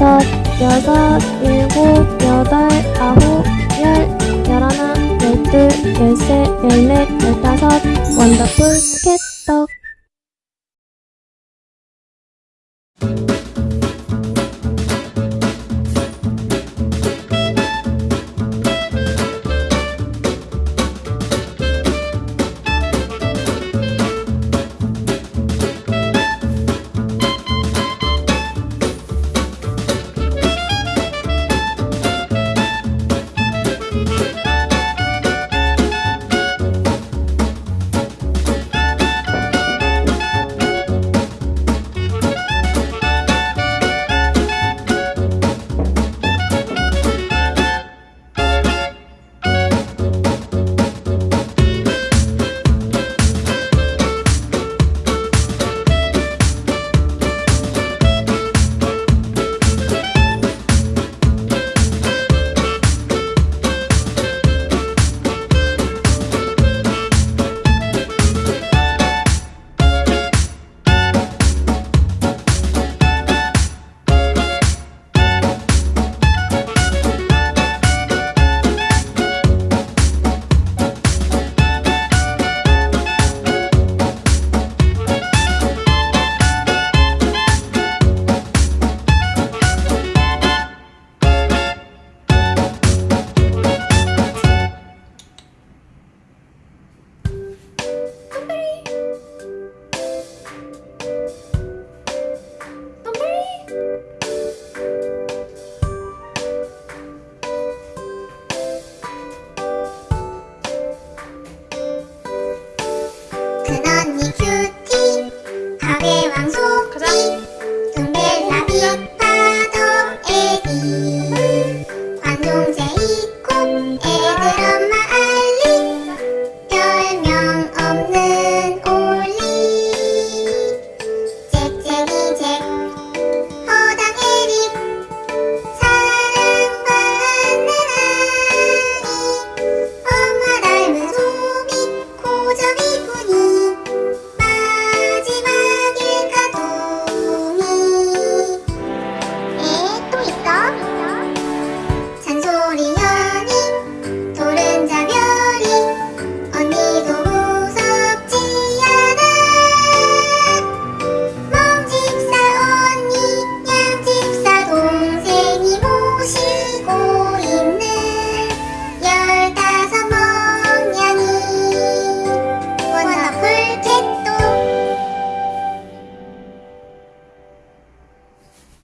다섯, 여섯, 일곱, 여덟, 아홉, 열, 열하나, 열둘, 열셋, 열넷, 열다섯 원더풀 스케떡.